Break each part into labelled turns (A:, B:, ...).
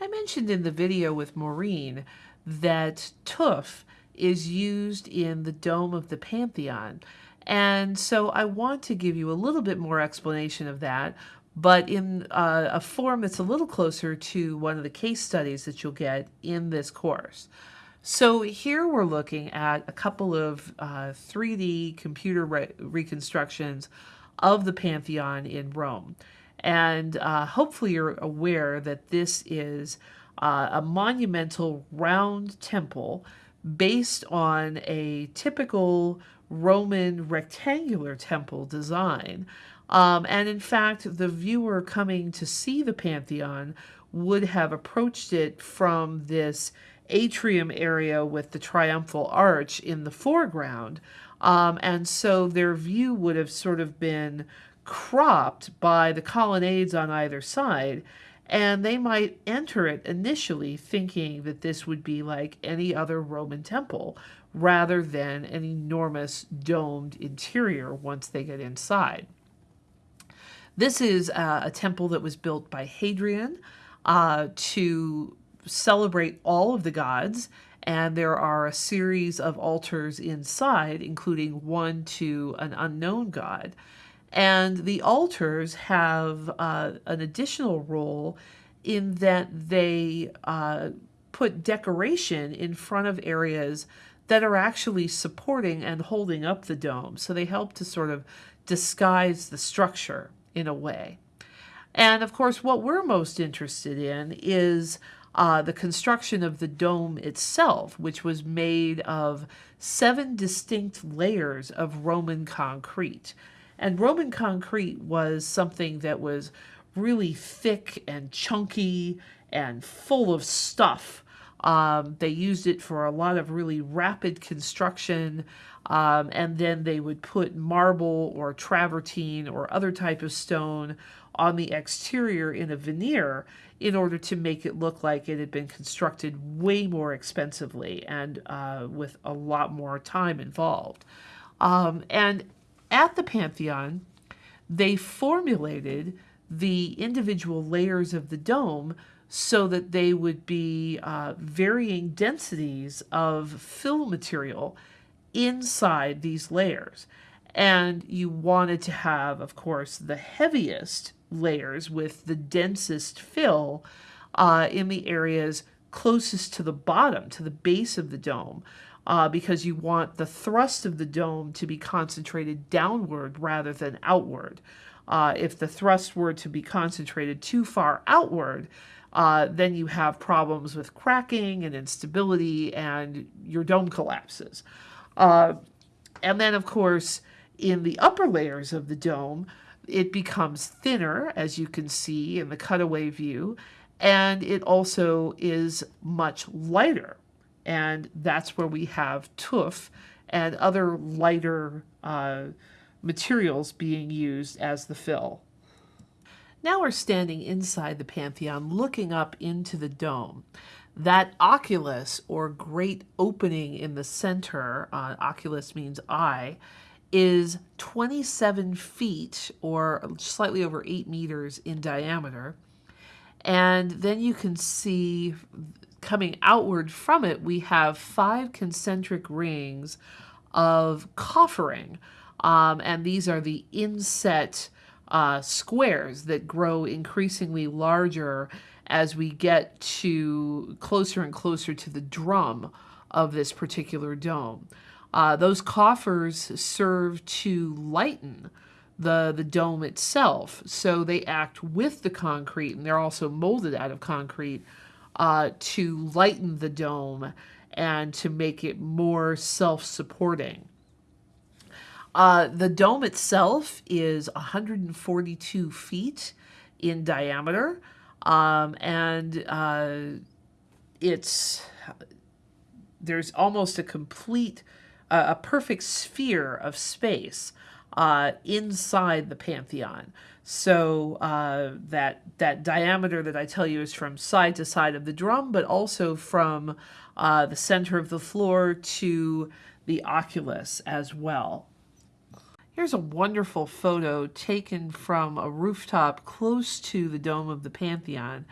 A: I mentioned in the video with Maureen that tuff is used in the dome of the Pantheon. And so I want to give you a little bit more explanation of that, but in uh, a form that's a little closer to one of the case studies that you'll get in this course. So here we're looking at a couple of uh, 3D computer re reconstructions of the Pantheon in Rome. And uh, hopefully you're aware that this is uh, a monumental round temple based on a typical Roman rectangular temple design. Um, and in fact, the viewer coming to see the Pantheon would have approached it from this atrium area with the triumphal arch in the foreground. Um, and so their view would have sort of been cropped by the colonnades on either side. And they might enter it initially thinking that this would be like any other Roman temple rather than an enormous domed interior once they get inside. This is uh, a temple that was built by Hadrian uh, to celebrate all of the gods, and there are a series of altars inside, including one to an unknown god. And the altars have uh, an additional role in that they uh, put decoration in front of areas that are actually supporting and holding up the dome. So they help to sort of disguise the structure in a way. And of course, what we're most interested in is uh, the construction of the dome itself, which was made of seven distinct layers of Roman concrete. And Roman concrete was something that was really thick and chunky and full of stuff. Um, they used it for a lot of really rapid construction. Um, and then they would put marble or travertine or other type of stone on the exterior in a veneer in order to make it look like it had been constructed way more expensively and uh, with a lot more time involved. Um, and at the Pantheon, they formulated the individual layers of the dome so that they would be uh, varying densities of fill material inside these layers. And you wanted to have, of course, the heaviest layers with the densest fill uh, in the areas closest to the bottom, to the base of the dome, uh, because you want the thrust of the dome to be concentrated downward rather than outward. Uh, if the thrust were to be concentrated too far outward, uh, then you have problems with cracking and instability and your dome collapses. Uh, and then, of course, in the upper layers of the dome, it becomes thinner, as you can see in the cutaway view, and it also is much lighter. And that's where we have tuff and other lighter uh, materials being used as the fill. Now we're standing inside the Pantheon looking up into the dome. That oculus, or great opening in the center, uh, oculus means eye, is 27 feet or slightly over 8 meters in diameter. And then you can see coming outward from it, we have five concentric rings of coffering. Um, and these are the inset uh, squares that grow increasingly larger as we get to closer and closer to the drum of this particular dome. Uh, those coffers serve to lighten the, the dome itself. So they act with the concrete, and they're also molded out of concrete uh, to lighten the dome and to make it more self-supporting. Uh, the dome itself is 142 feet in diameter, um, and uh, it's there's almost a complete a, a perfect sphere of space uh, inside the Pantheon. So uh, that that diameter that I tell you is from side to side of the drum, but also from uh, the center of the floor to the oculus as well. Here's a wonderful photo taken from a rooftop close to the dome of the Pantheon.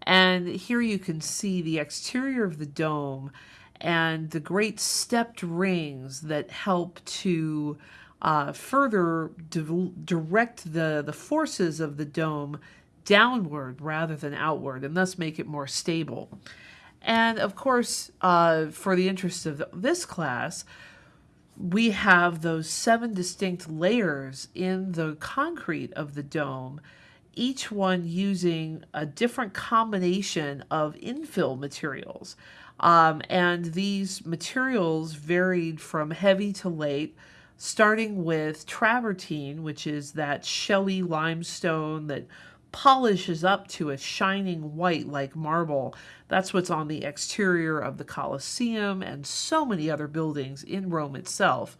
A: And here you can see the exterior of the dome and the great stepped rings that help to uh, further di- direct the, the forces of the dome downward rather than outward and thus make it more stable. And of course, uh, for the interest of this class, we have those seven distinct layers in the concrete of the dome, each one using a different combination of infill materials. Um, and these materials varied from heavy to light, starting with travertine, which is that shelly limestone that polishes up to a shining white like marble. That's what's on the exterior of the Colosseum and so many other buildings in Rome itself.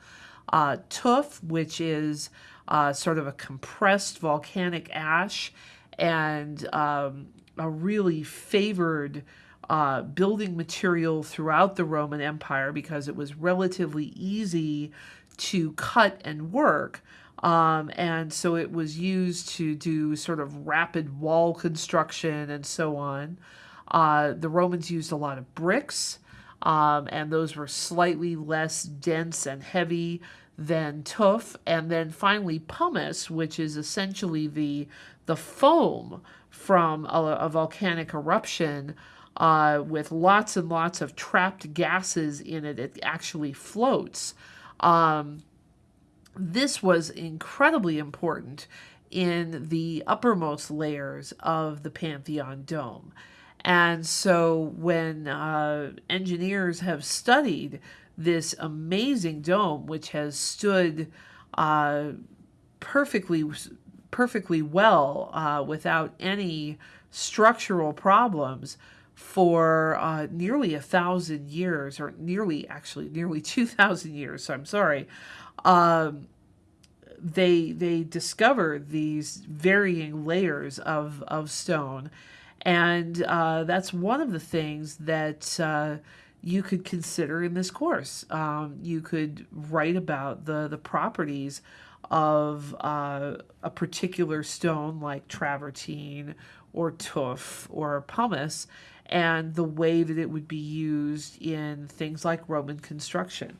A: Uh, tuff, which is uh, sort of a compressed volcanic ash and um, a really favored uh, building material throughout the Roman Empire because it was relatively easy to cut and work. Um, and so it was used to do sort of rapid wall construction and so on. Uh, the Romans used a lot of bricks, um, and those were slightly less dense and heavy than tuff. And then finally, pumice, which is essentially the the foam from a, a volcanic eruption. Uh, with lots and lots of trapped gases in it, it actually floats. Um, this was incredibly important in the uppermost layers of the Pantheon dome. And so when uh, engineers have studied this amazing dome, which has stood uh, perfectly, perfectly well uh, without any structural problems for uh, nearly a thousand years, or nearly, actually, nearly 2,000 years, so I'm sorry, um, they they discover these varying layers of of stone, and uh, that's one of the things that uh, you could consider in this course. Um, you could write about the the properties of uh, a particular stone like travertine or tuff or pumice and the way that it would be used in things like Roman construction.